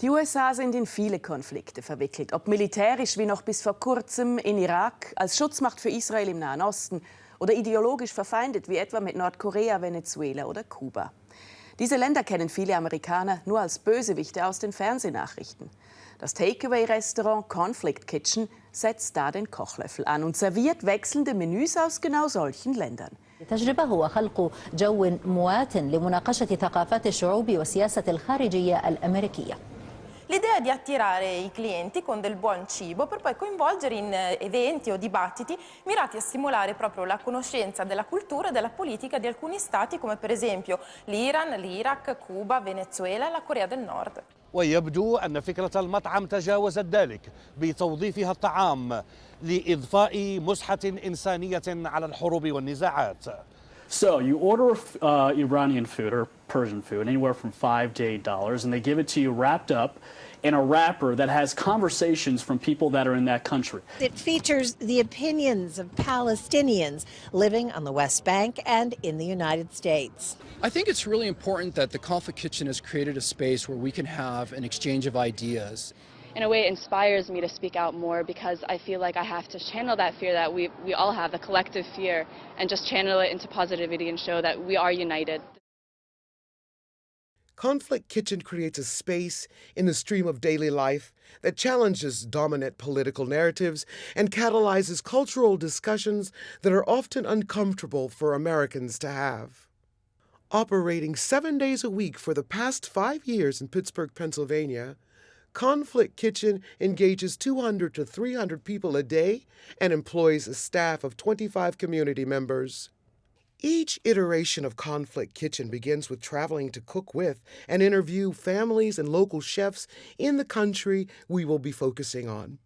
Die USA sind in viele Konflikte verwickelt, ob militärisch wie noch bis vor kurzem in Irak, als Schutzmacht für Israel im Nahen Osten oder ideologisch verfeindet wie etwa mit Nordkorea, Venezuela oder Kuba. Diese Länder kennen viele Amerikaner nur als Bösewichte aus den Fernsehnachrichten. Das Takeaway-Restaurant Conflict Kitchen setzt da den Kochlöffel an und serviert wechselnde Menüs aus genau solchen Ländern. التجربة هو خلق جو موات لمناقشة ثقافات الشعوب والسياسة الخارجية الأمريكية L'idea è di attirare i clienti con del buon cibo per poi coinvolgere in eventi o dibattiti mirati a stimolare proprio la conoscenza della cultura e della politica di alcuni stati come per esempio l'Iran, l'Iraq, Cuba, Venezuela e la Corea del Nord. ويبدو أن فكرة المطعم تجاوزت ذلك بتوظيفها الطعام لإضفاء مسحة إنسانية على الحروب والنزاعات So you order uh, Iranian food or Persian food, anywhere from five to eight dollars, and they give it to you wrapped up in a wrapper that has conversations from people that are in that country. It features the opinions of Palestinians living on the West Bank and in the United States. I think it's really important that the Conflict Kitchen has created a space where we can have an exchange of ideas in a way it inspires me to speak out more because I feel like I have to channel that fear that we, we all have, the collective fear, and just channel it into positivity and show that we are united. Conflict Kitchen creates a space in the stream of daily life that challenges dominant political narratives and catalyzes cultural discussions that are often uncomfortable for Americans to have. Operating seven days a week for the past five years in Pittsburgh, Pennsylvania, Conflict Kitchen engages 200 to 300 people a day and employs a staff of 25 community members. Each iteration of Conflict Kitchen begins with traveling to cook with and interview families and local chefs in the country we will be focusing on.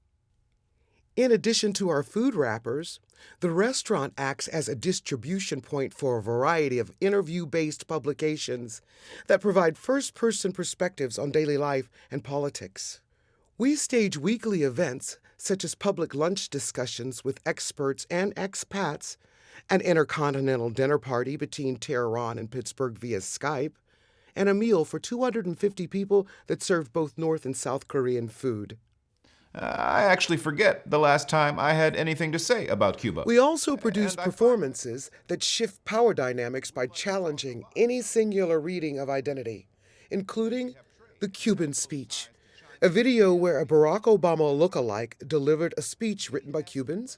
In addition to our food wrappers, the restaurant acts as a distribution point for a variety of interview based publications that provide first person perspectives on daily life and politics. We stage weekly events such as public lunch discussions with experts and expats, an intercontinental dinner party between Tehran and Pittsburgh via Skype, and a meal for 250 people that served both North and South Korean food. I actually forget the last time I had anything to say about Cuba. We also produce performances that shift power dynamics by challenging any singular reading of identity, including the Cuban speech, a video where a Barack Obama look-alike delivered a speech written by Cubans,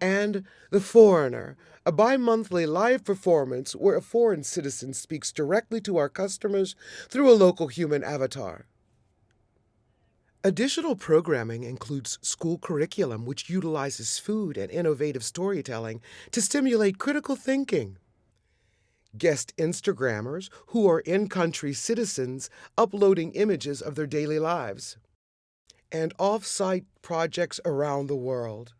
and The Foreigner, a bi monthly live performance where a foreign citizen speaks directly to our customers through a local human avatar. Additional programming includes school curriculum, which utilizes food and innovative storytelling to stimulate critical thinking. Guest Instagrammers who are in country citizens uploading images of their daily lives. And off site projects around the world.